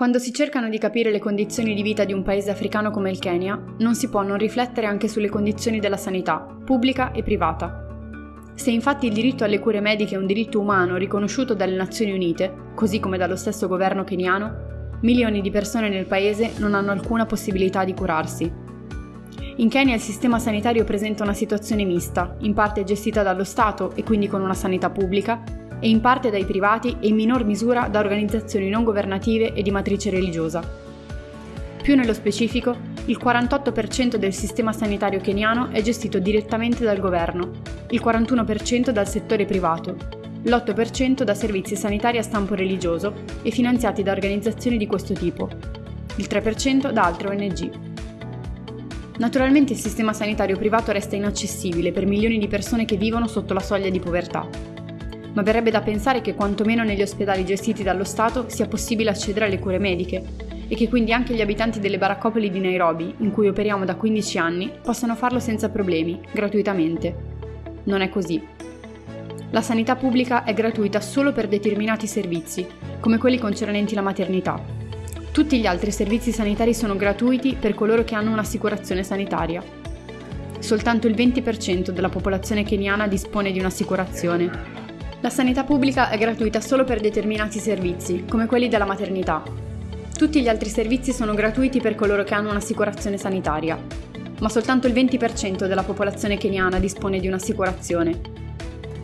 Quando si cercano di capire le condizioni di vita di un paese africano come il Kenya, non si può non riflettere anche sulle condizioni della sanità, pubblica e privata. Se infatti il diritto alle cure mediche è un diritto umano riconosciuto dalle Nazioni Unite, così come dallo stesso governo keniano, milioni di persone nel paese non hanno alcuna possibilità di curarsi. In Kenya il sistema sanitario presenta una situazione mista, in parte gestita dallo Stato e quindi con una sanità pubblica, e in parte dai privati e in minor misura da organizzazioni non governative e di matrice religiosa. Più nello specifico, il 48% del sistema sanitario keniano è gestito direttamente dal governo, il 41% dal settore privato, l'8% da servizi sanitari a stampo religioso e finanziati da organizzazioni di questo tipo, il 3% da altre ONG. Naturalmente il sistema sanitario privato resta inaccessibile per milioni di persone che vivono sotto la soglia di povertà ma verrebbe da pensare che quantomeno negli ospedali gestiti dallo Stato sia possibile accedere alle cure mediche e che quindi anche gli abitanti delle baraccopoli di Nairobi, in cui operiamo da 15 anni, possano farlo senza problemi, gratuitamente. Non è così. La sanità pubblica è gratuita solo per determinati servizi, come quelli concernenti la maternità. Tutti gli altri servizi sanitari sono gratuiti per coloro che hanno un'assicurazione sanitaria. Soltanto il 20% della popolazione keniana dispone di un'assicurazione la sanità pubblica è gratuita solo per determinati servizi, come quelli della maternità. Tutti gli altri servizi sono gratuiti per coloro che hanno un'assicurazione sanitaria, ma soltanto il 20% della popolazione keniana dispone di un'assicurazione.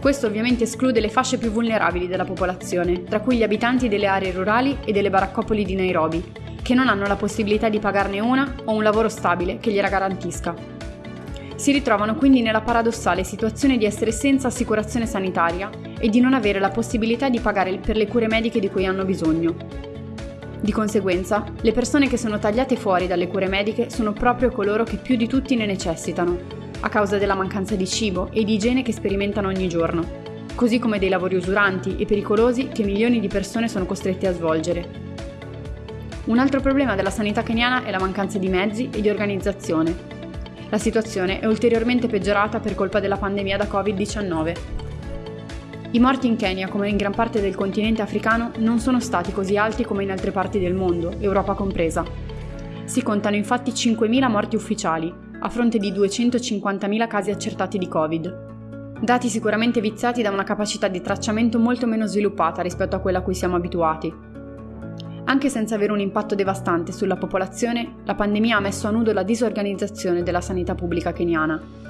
Questo ovviamente esclude le fasce più vulnerabili della popolazione, tra cui gli abitanti delle aree rurali e delle baraccopoli di Nairobi, che non hanno la possibilità di pagarne una o un lavoro stabile che gliela garantisca. Si ritrovano quindi nella paradossale situazione di essere senza assicurazione sanitaria e di non avere la possibilità di pagare per le cure mediche di cui hanno bisogno. Di conseguenza, le persone che sono tagliate fuori dalle cure mediche sono proprio coloro che più di tutti ne necessitano, a causa della mancanza di cibo e di igiene che sperimentano ogni giorno, così come dei lavori usuranti e pericolosi che milioni di persone sono costrette a svolgere. Un altro problema della sanità keniana è la mancanza di mezzi e di organizzazione. La situazione è ulteriormente peggiorata per colpa della pandemia da Covid-19 i morti in Kenya, come in gran parte del continente africano, non sono stati così alti come in altre parti del mondo, Europa compresa. Si contano infatti 5.000 morti ufficiali, a fronte di 250.000 casi accertati di Covid. Dati sicuramente viziati da una capacità di tracciamento molto meno sviluppata rispetto a quella a cui siamo abituati. Anche senza avere un impatto devastante sulla popolazione, la pandemia ha messo a nudo la disorganizzazione della sanità pubblica keniana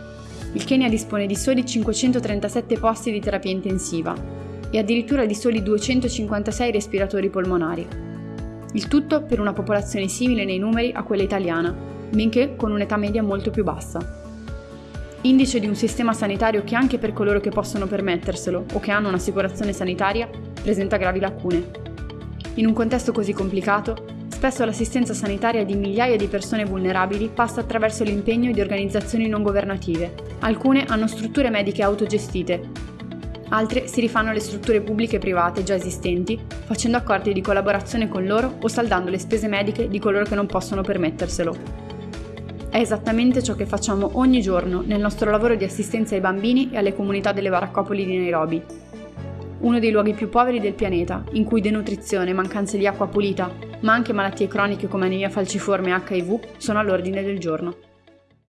il Kenya dispone di soli 537 posti di terapia intensiva e addirittura di soli 256 respiratori polmonari. Il tutto per una popolazione simile nei numeri a quella italiana, benché con un'età media molto più bassa. Indice di un sistema sanitario che anche per coloro che possono permetterselo o che hanno un'assicurazione sanitaria presenta gravi lacune. In un contesto così complicato, Spesso l'assistenza sanitaria di migliaia di persone vulnerabili passa attraverso l'impegno di organizzazioni non governative. Alcune hanno strutture mediche autogestite, altre si rifanno alle strutture pubbliche e private già esistenti, facendo accordi di collaborazione con loro o saldando le spese mediche di coloro che non possono permetterselo. È esattamente ciò che facciamo ogni giorno nel nostro lavoro di assistenza ai bambini e alle comunità delle baraccopoli di Nairobi, uno dei luoghi più poveri del pianeta, in cui denutrizione, mancanza di acqua pulita, ma anche malattie croniche come anemia falciforme e HIV sono all'ordine del giorno.